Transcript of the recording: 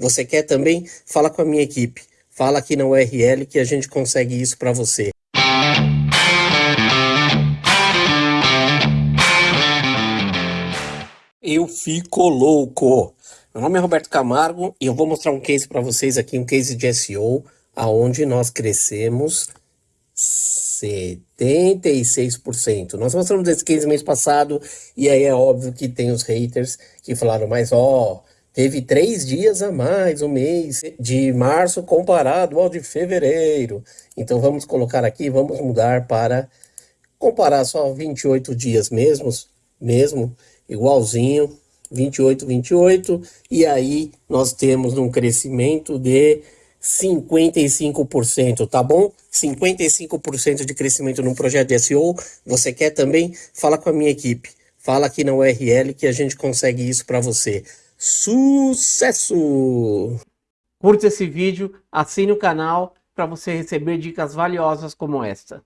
Você quer também? Fala com a minha equipe. Fala aqui na URL que a gente consegue isso para você. Eu fico louco. Meu nome é Roberto Camargo e eu vou mostrar um case para vocês aqui, um case de SEO, aonde nós crescemos 76%. Nós mostramos esse case mês passado e aí é óbvio que tem os haters que falaram, mas ó, teve três dias a mais o mês de março comparado ao de fevereiro. Então vamos colocar aqui, vamos mudar para comparar só 28 dias mesmos, mesmo, igualzinho, 28, 28, e aí nós temos um crescimento de 55%, tá bom? 55% de crescimento num projeto de SEO. Você quer também? Fala com a minha equipe. Fala aqui na URL que a gente consegue isso para você. Sucesso! Curta esse vídeo, assine o canal para você receber dicas valiosas como esta.